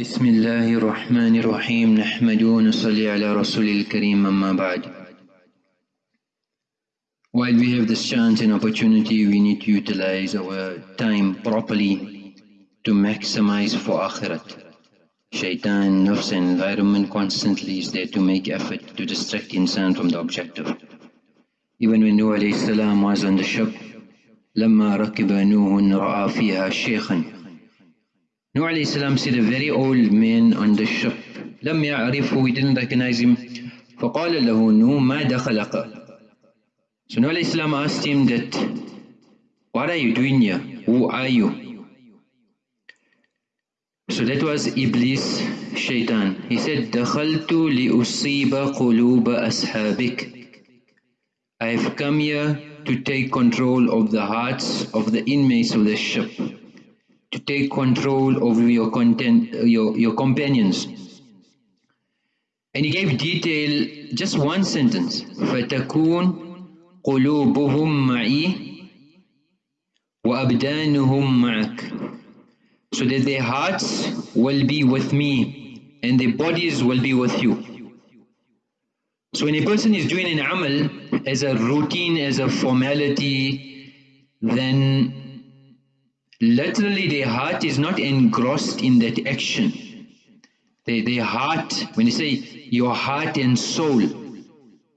بسم الله الرحمن الرحيم نحمد ونصلي على رسول الكريم أما بعد While we have this chance and opportunity, we need to utilize our time properly to maximize for akhirat. Shaitan, nafs and environment constantly is there to make effort to distract insan from the objective. Even when Nuh was on the ship, لما ركب نوح رأى فيها شيخا Nuh alayhi salam said a very old man on the ship. لم يعرفه, he didn't recognize him. فقال له نو ما دخلك So Nuh alayhi salam asked him that, what are you doing here? Who are you? So that was Iblis, Shaitan. He said, دخلت لأصيب قلوب أصحابك I have come here to take control of the hearts of the inmates of the ship to take control over your content, your, your companions. And he gave detail, just one sentence. فَتَكُونَ قُلُوبُهُمْ مَعِي وَأَبْدَانُهُمْ مَعَكَ So that their hearts will be with me and their bodies will be with you. So when a person is doing an amal as a routine, as a formality, then literally their heart is not engrossed in that action. Their, their heart, when you say your heart and soul,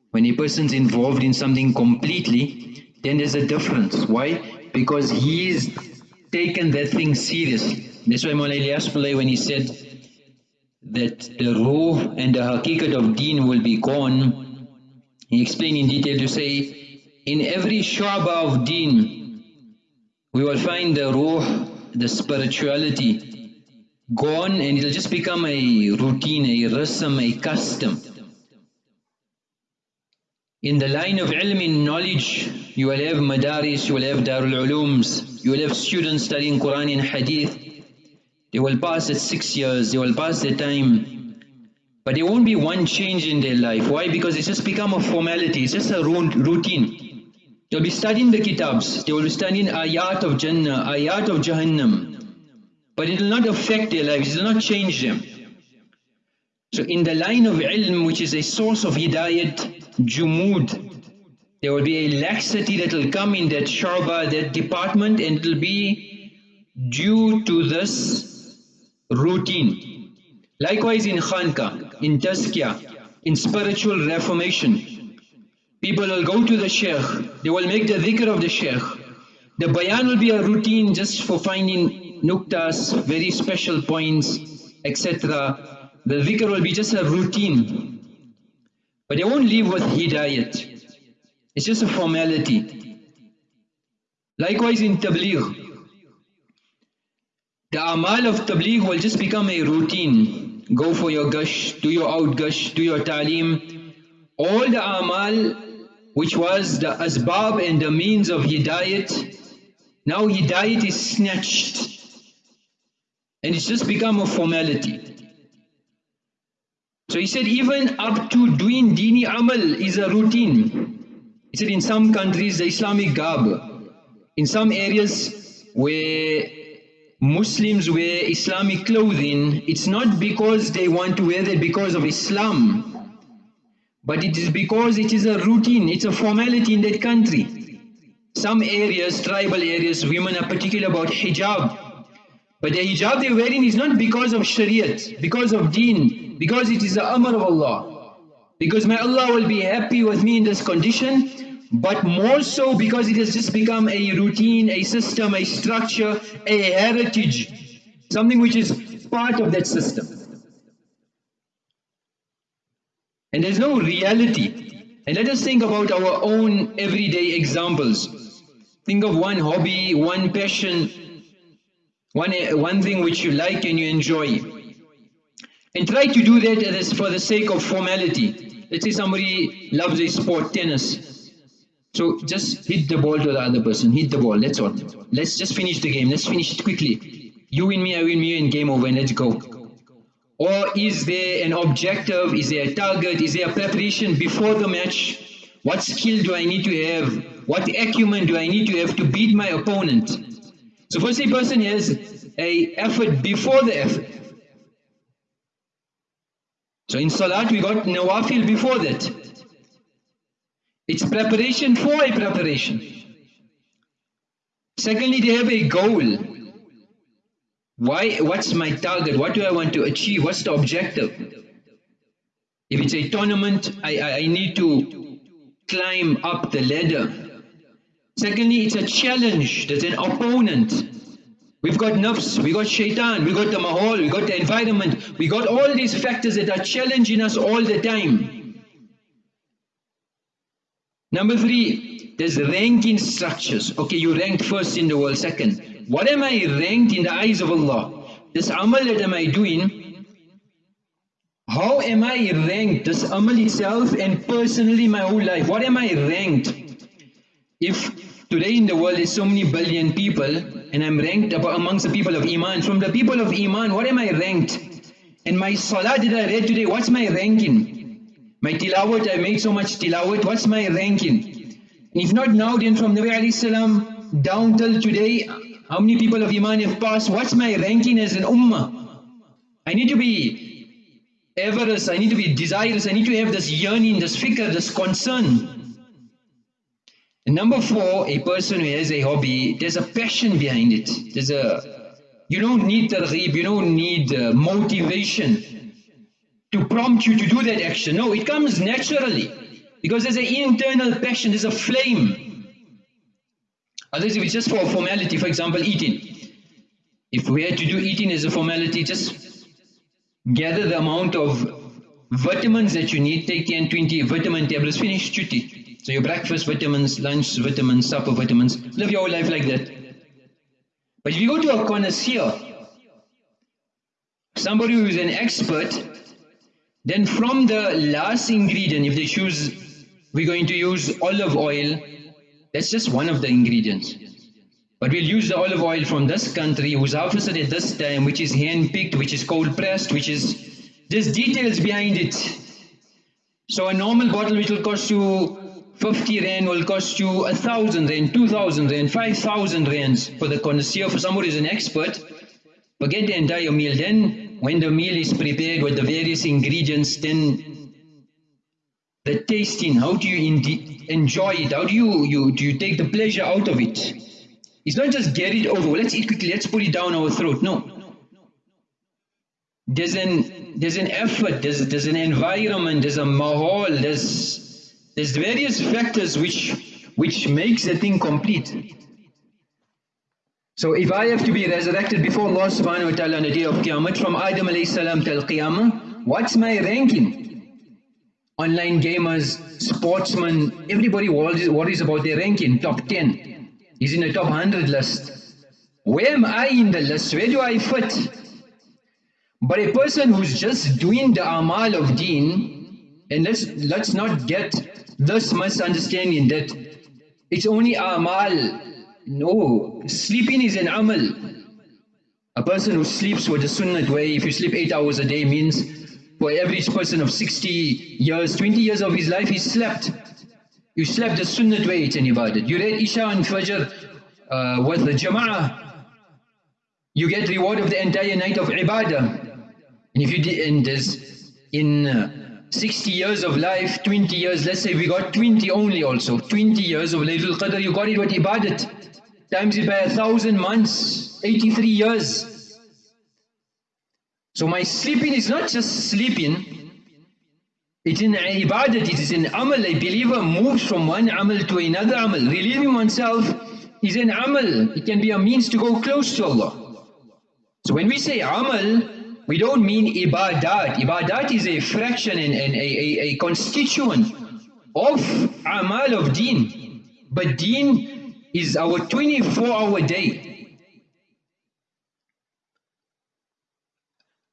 when a person's involved in something completely, then there's a difference. Why? Because he's taken that thing seriously. That's why Ilyas when he said that the ruh and the hakikat of deen will be gone, he explained in detail to say, in every shaba of deen, we will find the ruh, the spirituality gone and it'll just become a routine, a rasm, a custom. In the line of ilm in knowledge, you will have madaris, you will have darul ulooms, you will have students studying Quran and Hadith. They will pass at six years, they will pass their time. But there won't be one change in their life. Why? Because it's just become a formality, it's just a routine. They'll be studying the kitabs, they will be studying ayat of Jannah, ayat of Jahannam. But it will not affect their lives, it will not change them. So in the line of ilm, which is a source of hidayat, jumud, there will be a laxity that will come in that shaba, that department, and it will be due to this routine. Likewise in khanka, in tazkiyah, in spiritual reformation, People will go to the sheikh, they will make the dhikr of the sheikh. The bayan will be a routine just for finding nuktas, very special points, etc. The dhikr will be just a routine. But they won't leave with hidayat. It's just a formality. Likewise in tabligh. The amal of tabligh will just become a routine. Go for your gasht, do your out gasht, do your ta'lim. All the amal which was the asbab and the means of hidayat, now hidayat is snatched and it's just become a formality. So he said even up to doing dini amal is a routine. He said in some countries the Islamic garb, in some areas where Muslims wear Islamic clothing, it's not because they want to wear that because of Islam, but it is because it is a routine, it's a formality in that country. Some areas, tribal areas, women are particular about hijab. But the hijab they're wearing is not because of shariat, because of deen, because it is the amr of Allah. Because my Allah will be happy with me in this condition, but more so because it has just become a routine, a system, a structure, a heritage, something which is part of that system. And there's no reality. And let us think about our own everyday examples. Think of one hobby, one passion, one, one thing which you like and you enjoy. And try to do that for the sake of formality. Let's say somebody loves a sport, tennis. So just hit the ball to the other person, hit the ball, that's all. Let's just finish the game, let's finish it quickly. You win me, I win me, and game over, and let's go. Or is there an objective, is there a target, is there a preparation before the match? What skill do I need to have? What acumen do I need to have to beat my opponent? So first a person has a effort before the effort. So in Salat we got Nawafil before that. It's preparation for a preparation. Secondly, they have a goal. Why? What's my target? What do I want to achieve? What's the objective? If it's a tournament, I, I, I need to climb up the ladder. Secondly, it's a challenge. There's an opponent. We've got nafs, we got shaitan, we got the mahal, we got the environment, we got all these factors that are challenging us all the time. Number three, there's ranking structures. Okay, you ranked first in the world, second. What am I ranked in the eyes of Allah? This amal that am I doing, how am I ranked? This amal itself and personally my whole life, what am I ranked? If today in the world there's so many billion people and I'm ranked amongst the people of Iman, from the people of Iman, what am I ranked? And my salah that I read today, what's my ranking? My tilawat, I made so much tilawat, what's my ranking? If not now, then from Nabi salam down till today, how many people of Iman have passed? What's my ranking as an ummah? I need to be avaricious, I need to be desirous, I need to have this yearning, this fikr, this concern. And number four, a person who has a hobby, there's a passion behind it. There's a, you don't need targheeb, you don't need uh, motivation to prompt you to do that action. No, it comes naturally because there's an internal passion, there's a flame. Otherwise, if it's just for formality, for example, eating. If we had to do eating as a formality, just gather the amount of vitamins that you need, take 10, 20 vitamin tablets, finish duty. So your breakfast vitamins, lunch vitamins, supper vitamins, live your whole life like that. But if you go to a connoisseur, somebody who is an expert, then from the last ingredient, if they choose, we're going to use olive oil, that's just one of the ingredients. But we'll use the olive oil from this country, who's harvested at this time, which is hand-picked, which is cold pressed, which is, there's details behind it. So a normal bottle which will cost you 50 rand will cost you a thousand rand, two thousand rand, five thousand rands for the connoisseur, for somebody who's an expert. Forget the entire meal. Then, when the meal is prepared with the various ingredients, then the tasting, how do you enjoy it? How do you, you, do you take the pleasure out of it? It's not just get it over, let's eat quickly, let's put it down our throat. No. There's an, there's an effort, there's, there's an environment, there's a mahal, there's there's various factors which, which makes the thing complete. So if I have to be resurrected before Allah subhanahu wa ta'ala on the day of Qiyamah from Adam alayhi salam till Qiyamah, what's my ranking? Online gamers, sportsmen, everybody worries about their ranking, top 10. He's in the top 100 list. Where am I in the list? Where do I fit? But a person who's just doing the amal of deen, and let's, let's not get this misunderstanding that it's only amal. No, sleeping is an amal. A person who sleeps with the sunnah way, if you sleep 8 hours a day means for average person of 60 years, 20 years of his life he slept. You slept the sunnah way, it's an ibadat. You read Isha and Fajr uh, with the jama'ah. You get reward of the entire night of ibadah. And if you did, and there's in uh, 60 years of life, 20 years, let's say we got 20 only also, 20 years of Laylatul Qadr, you got it with ibadat, times it by a thousand months, 83 years. So my sleeping is not just sleeping, it's in ibadat, it is an amal. A believer moves from one amal to another amal. Relieving oneself is an amal. It can be a means to go close to Allah. So when we say amal, we don't mean ibadat. Ibadat is a fraction and, and a, a, a constituent of amal of deen. But deen is our 24 hour day.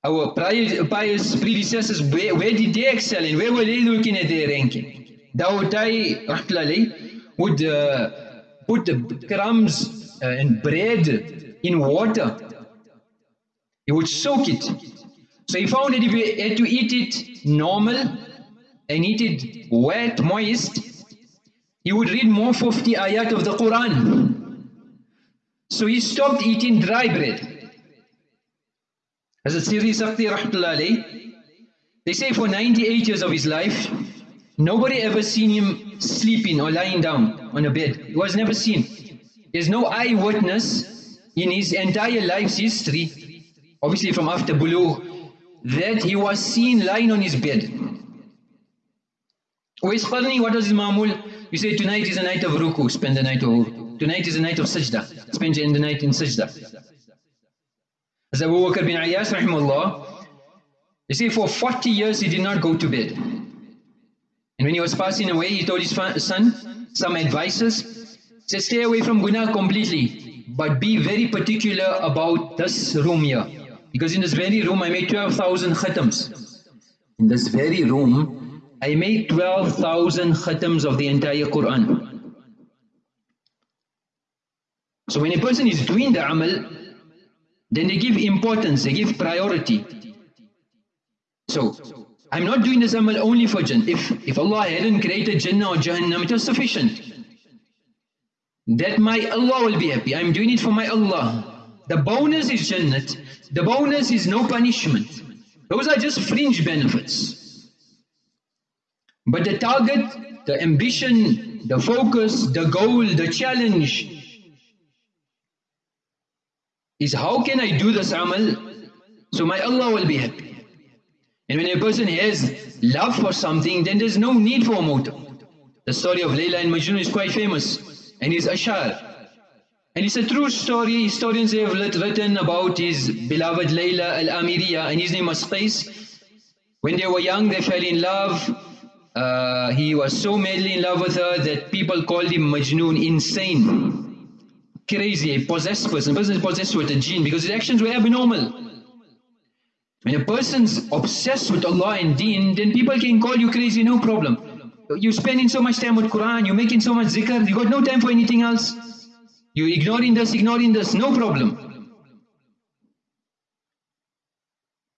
Our pious predecessors, where, where did they excel in? Where were they looking at their ranking? Dawud Ta'i would uh, put crumbs uh, and bread in water he would soak it. So he found that if he had to eat it normal and eat it wet, moist, he would read more 50 ayat of the Quran. So he stopped eating dry bread. As a Sirri Saqati Rahmatullah They say for 98 years of his life, nobody ever seen him sleeping or lying down on a bed. He was never seen. There's no eyewitness in his entire life's history, obviously from after Bulugh, that he was seen lying on his bed. Uwais Qarni? What was his mamul? You say tonight is a night of ruku, spend the night of ruku. Tonight is a night of sajda, spend the night in sajda. As Abu Bakr bin Ayyas, rahimahullah, you see, for 40 years he did not go to bed. And when he was passing away, he told his son some advices. He said, stay away from guna completely, but be very particular about this room here. Because in this very room, I made 12,000 khatams. In this very room, I made 12,000 khatams of the entire Quran. So when a person is doing the amal, then they give importance, they give priority. So, I'm not doing this amal only for Jannah. If, if Allah hadn't created Jannah or Jahannam, it was sufficient. That my Allah will be happy. I'm doing it for my Allah. The bonus is Jannat. The bonus is no punishment. Those are just fringe benefits. But the target, the ambition, the focus, the goal, the challenge is how can I do this amal so my Allah will be happy. And when a person has love for something, then there's no need for a motive. The story of Layla and Majnun is quite famous, and he's Ashar. And it's a true story, historians have written about his beloved Layla al-Amiriya, and his name was Qais. When they were young, they fell in love. Uh, he was so madly in love with her that people called him Majnun, insane, crazy, a possessed person. A person is possessed with a jinn because his actions were abnormal. When a person's obsessed with Allah and deen, then people can call you crazy, no problem. You're spending so much time with Quran, you're making so much zikr, you got no time for anything else. You're ignoring this, ignoring this, no problem.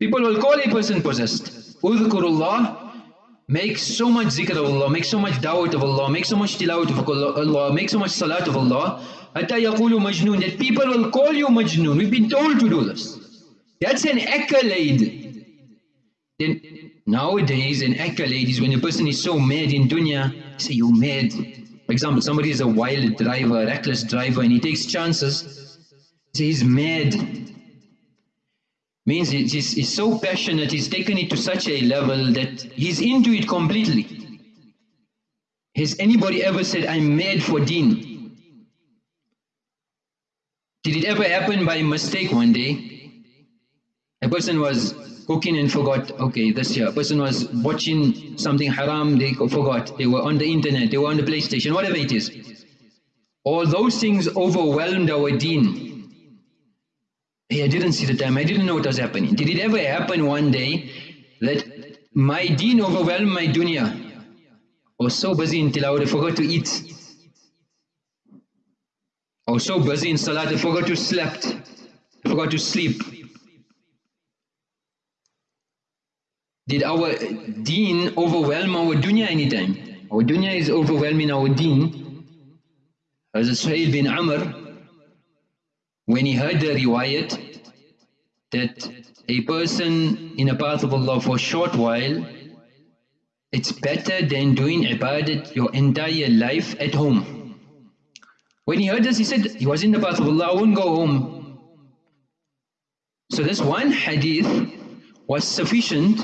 People will call a person possessed. Udhkurullah, make so much zikr of Allah, make so much da'wat of Allah, make so much tilawat of Allah, make so much salat of Allah, hatta majnoon, that people will call you majnoon. We've been told to do this. That's an accolade. Then nowadays an accolade is when a person is so mad in dunya, say you're mad. For example, somebody is a wild driver, reckless driver and he takes chances. Say he's mad. Means he's, he's so passionate, he's taken it to such a level that he's into it completely. Has anybody ever said, I'm mad for deen? Ever happen by mistake one day? A person was cooking and forgot, okay, this year. A person was watching something haram, they forgot. They were on the internet, they were on the PlayStation, whatever it is. All those things overwhelmed our deen. Hey, I didn't see the time, I didn't know what was happening. Did it ever happen one day that my deen overwhelmed my dunya? I was so busy tilawat, I forgot to eat. I was so busy in salat, I forgot to sleep. I forgot to sleep. Did our deen overwhelm our dunya anytime? Our dunya is overwhelming our deen. As Suhail bin Amr, when he heard the riwayat that a person in the path of Allah for a short while, it's better than doing ibadat your entire life at home. When he heard this, he said, he was in the path of Allah, I won't go home. So this one hadith was sufficient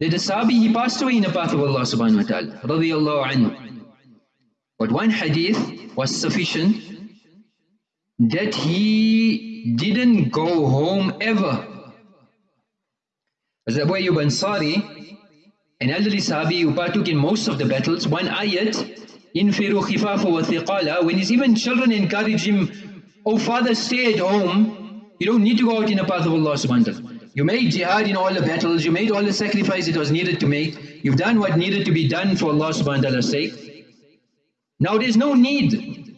that the Sahabi, he passed away in the path of Allah subhanahu wa ta'ala, radiyallahu anhu. But one hadith was sufficient that he didn't go home ever. As Abu Ayyub Ansari, an elderly Sahabi who partook in most of the battles, one ayat, when his even children encourage him, oh father stay at home, you don't need to go out in the path of Allah subhanahu wa ta'ala. You made jihad in all the battles, you made all the sacrifice it was needed to make, you've done what needed to be done for Allah subhanahu wa ta'ala's sake. Now there's no need.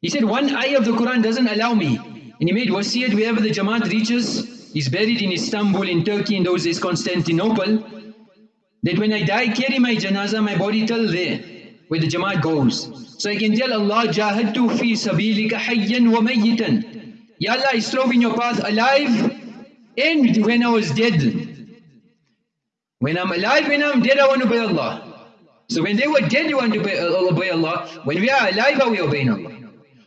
He said, one ayah of the Quran doesn't allow me. And he made wasiyat wherever the Jamaat reaches, he's buried in Istanbul, in Turkey, in those days Constantinople, that when I die, carry my janazah, my body till there, where the Jamaat goes. So I can tell Allah, jahadtu fi sabilika hayyan wa mayyitan. Ya Allah, I strove in your path alive and when I was dead, When I'm alive, when I'm dead, I want to obey Allah. So when they were dead, you want to obey, uh, Allah. When we are alive, are we obeying Allah?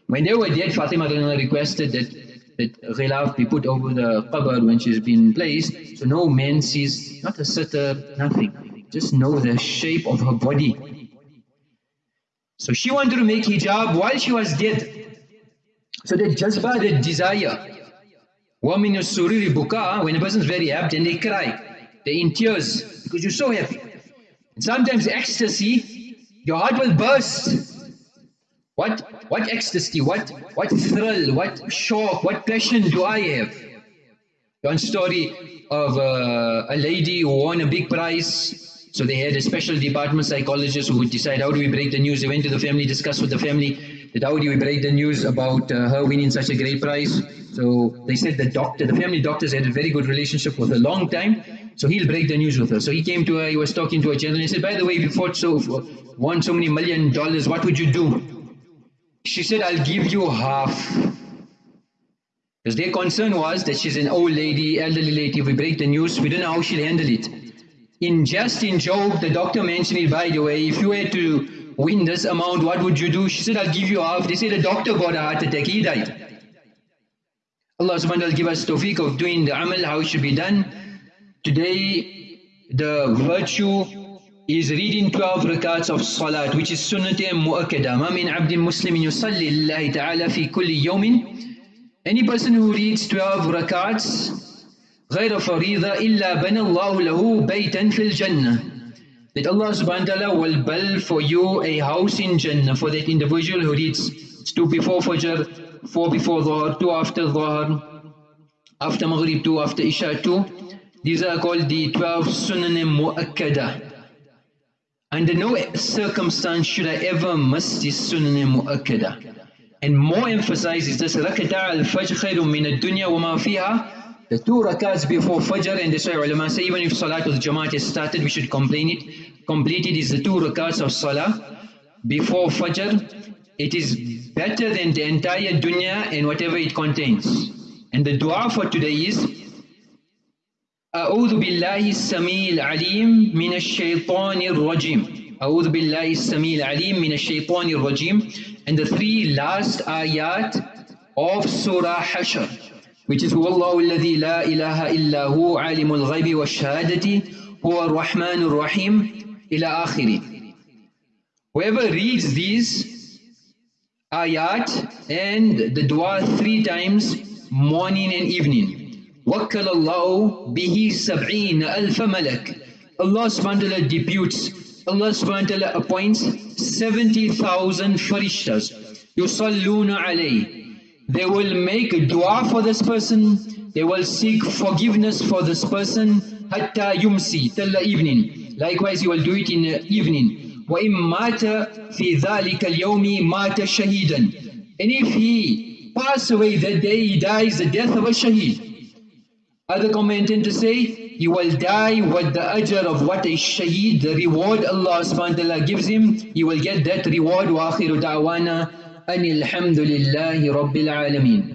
When they were dead, Fatima requested that that ghilaf be put over the qabr when she's been placed, so no man sees, not a sitter, nothing. Just know the shape of her body. So she wanted to make hijab while she was dead. So that jazba, that desire. Woman is buka, when a person is very happy and they cry, they in tears because you're so happy. And sometimes ecstasy, your heart will burst. What what ecstasy, what what thrill, what shock, what passion do I have? One story of uh, a lady who won a big prize so they had a special department psychologist who would decide how do we break the news. They went to the family, discussed with the family that how do we break the news about uh, her winning such a great prize. So they said the doctor, the family doctors had a very good relationship with her long time. So he'll break the news with her. So he came to her, he was talking to a gentleman. He said, by the way, you fought so, won so many million dollars, what would you do? She said, I'll give you half. Because their concern was that she's an old lady, elderly lady, if we break the news, we don't know how she'll handle it in just in Job, the doctor mentioned it by the way, if you were to win this amount, what would you do? She said, I'll give you half. They said, the doctor got a heart attack, he died. Allah subhanahu wa ta'ala give us tawfiq of doing the amal, how it should be done. Today, the virtue is reading 12 rakats of salat, which is sunnat mu'akkada. Ma min abdin muslimin yusalli ta'ala fi kulli yawmin. Any person who reads 12 rakats, غير فريضة إلا بنى الله له بيتا في الجنة that Allah subhanahu wa ta'ala will build for you a house in Jannah for that individual who reads 2 before Fajr, 4 before Dhuhr, 2 after Dhuhr, after Maghrib, 2 after Isha, 2 these are called the 12 sunan mu'akkada under no circumstance should I ever miss this sunnah mu'akkada. And more emphasize is this khayrun min ad-dunya wa ma fiha. The two rakats before fajr and that's why ulama say even if salat with jamaat is started we should complete it. Complete it is the two rakats of salah before fajr. It is better than the entire dunya and whatever it contains. And the dua for today is أعوذ بالله السميع العليم من الشيطان الرجيم أعوذ بالله السميع العليم من الشيطان الرجيم and the three last ayat of Surah Hashr which is هو الله الذي لا إله إلا هو عالم الغيب والشهادة هو الرحمن الرحيم إلى آخره Whoever reads these ayat and the dua three times morning and evening وَكَّلَ اللَّهُ بِهِ سَبْعِينَ أَلْفَ مَلَكٍ Allah subhanahu wa ta'ala deputes, Allah subhanahu wa ta'ala appoints 70,000 farishtas. يُصَلُّونَ عَلَيْهِ They will make dua for this person, they will seek forgiveness for this person, hatta yumsi, till the evening. Likewise, he will do it in the evening. وَإِن مَاتَ فِي ذَلِكَ الْيَوْمِ مَاتَ شَهِيدًا And if he pass away that day, he dies the death of a shaheed. Other commenting to say, he will die with the ajr of what a shaheed, the reward Allah subhanahu wa ta'ala gives him, he will get that reward. وآخر دعوانا أن الحمد لله رب العالمين.